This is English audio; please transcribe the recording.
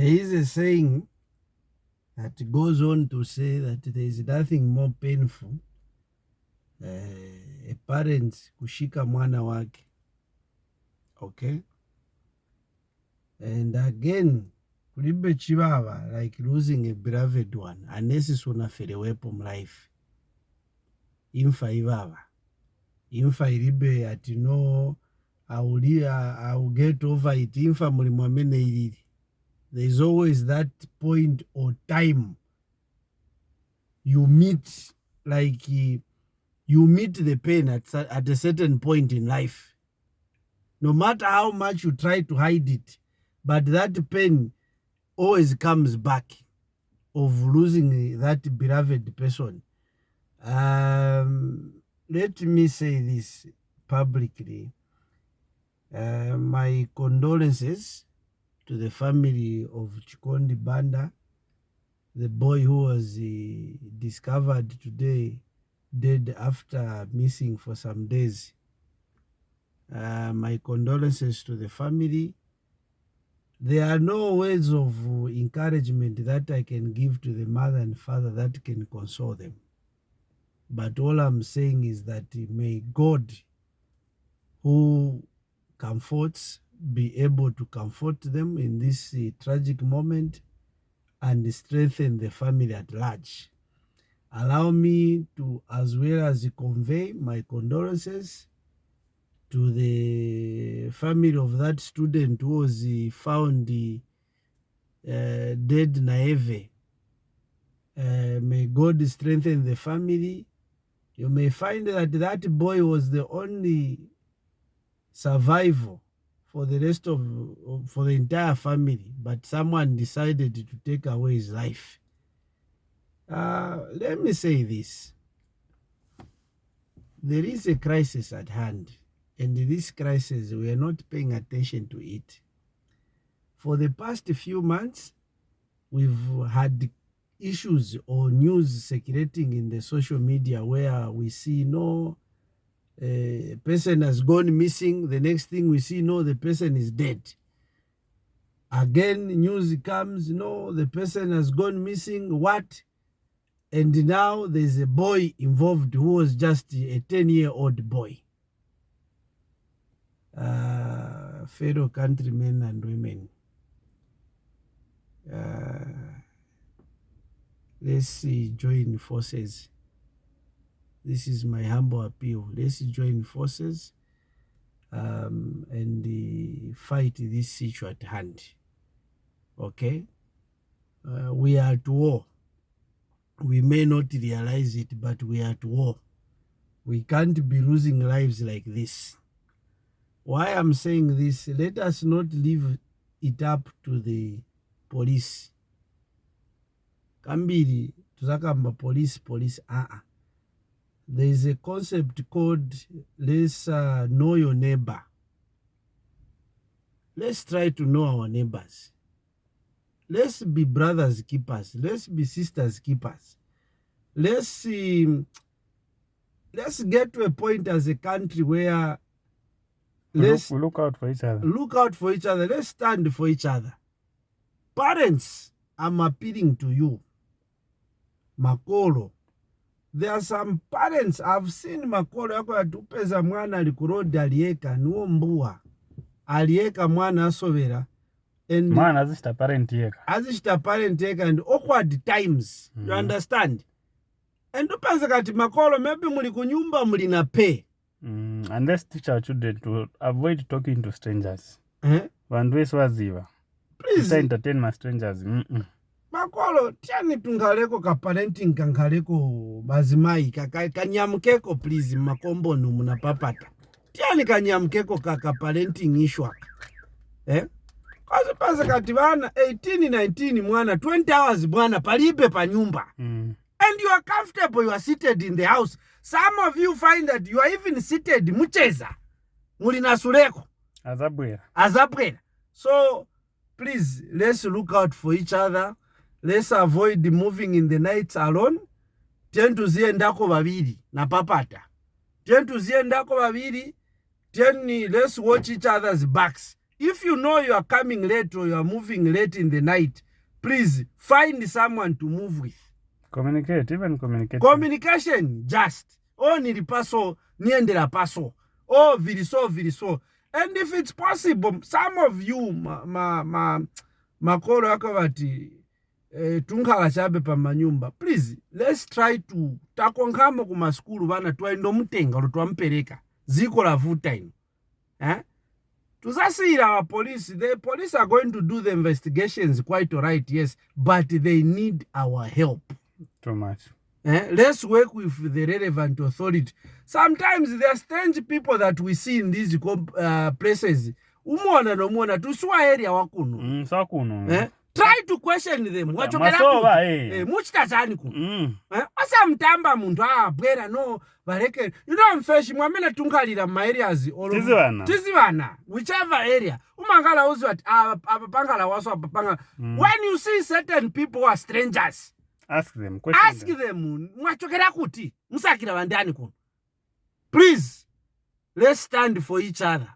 there is a saying that goes on to say that there is nothing more painful uh, a parent kushika mwana wake okay? And again kulibe chivava like losing a beloved one unless sunaferewepo mlife. Imfa ivava imfa ilibe ati no I'll, I'll get over it. Imfa mulimu amene there's always that point or time you meet like you meet the pain at, at a certain point in life. No matter how much you try to hide it but that pain always comes back of losing that beloved person. Um, let me say this publicly. Uh, my condolences to the family of Chikondi Banda, the boy who was uh, discovered today dead after missing for some days. Uh, my condolences to the family. There are no words of encouragement that I can give to the mother and father that can console them. But all I'm saying is that may God, who comforts be able to comfort them in this uh, tragic moment and strengthen the family at large. Allow me to, as well as convey my condolences to the family of that student who was uh, found uh, dead naive. Uh, may God strengthen the family. You may find that that boy was the only survival for the rest of, for the entire family, but someone decided to take away his life. Uh, let me say this. There is a crisis at hand, and this crisis, we are not paying attention to it. For the past few months, we've had issues or news circulating in the social media where we see no a person has gone missing. The next thing we see, no, the person is dead. Again, news comes, no, the person has gone missing. What? And now there's a boy involved who was just a 10 year old boy. Uh, fellow countrymen and women. Uh, let's see, join forces this is my humble appeal. Let's join forces um, and uh, fight this issue at hand. Okay? Uh, we are at war. We may not realize it, but we are at war. We can't be losing lives like this. Why I'm saying this, let us not leave it up to the police. Kambiri, tuzakamba police, police, uh -uh. There is a concept called let's uh, know your neighbor. Let's try to know our neighbors. Let's be brothers keepers. Let's be sisters keepers. Let's see. Let's get to a point as a country where let's look, look out for each other. Look out for each other. Let's stand for each other. Parents, I'm appealing to you. Makolo, there are some parents i've seen makolo yako yatupeza mwana ali kurodi alieka niwo mbuwa alieka mwana asovera and mwana azishita parent yeka azishita parent yeka and awkward times mm -hmm. you mm-hmm. understand and upenza kati makolo maybe muli kunyumba muli na pay mm, and let's teach our children to avoid talking to strangers eh? vanhu vese vaziva please entertain my strangers mm -mm. Makolo tiani tungaleko kaparenting kangaleko mazimai kanyamukeko please makombono munapapata tiani kanyamukeko kakaparenting ishwa eh? kazi pasa kati bana 18 19 mwana 20 hours bwana palibe pa nyumba. Mm. and you are comfortable you are seated in the house. Some of you find that you are even seated mucheza. Muli na suleko. Azabwera azabwera so please let's look out for each other let's avoid moving in the nights alone. Ten tuziendako vaviri napapata ten tuziendako vaviri ten let's watch each other's backs. If you know you are coming late or you are moving late in the night please find someone to move with. Communicate even communicate communication just. O nilipaso niendela paso. Oh viliso viliso and if it's possible some of you ma, ma, ma, makolo akavati eh, tunkhalachabe pamanyumba please let's try to takonkhamo kumaskulu vana twaindomutenga lo twamupereka ziko lavuta ino eh? tusasiyira apolice the police are going to do the investigations quite alright yes but they need our help too much Eh? Let's work with the relevant authority. Sometimes there are strange people that we see in these uh, places. Umona nomona tusiwa area wakuno. mm, sakuno Eh? to question them. Wachokera kuti hey. Eh. Eh, muchitachani ku? Mm. Eh, osamutamba munthu ah, aabwera no valekere you know mfeshi mwamene tinkhalira maareas tizivana whichever area. Umankhala uziva ti apa ah, pankhala waso apa pankhala mm. when you see certain people are strangers ask them, question ask them, them mwachokera kuti musakira vandani kuno please let's stand for each other.